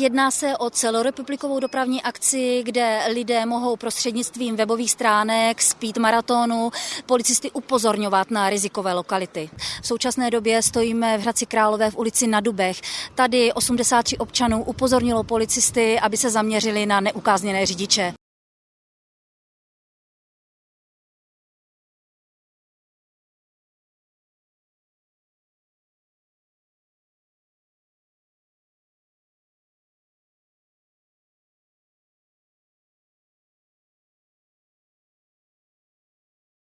Jedná se o celorepublikovou dopravní akci, kde lidé mohou prostřednictvím webových stránek, speed maratonu, policisty upozorňovat na rizikové lokality. V současné době stojíme v Hradci Králové v ulici na Dubech. Tady 83 občanů upozornilo policisty, aby se zaměřili na neukázněné řidiče.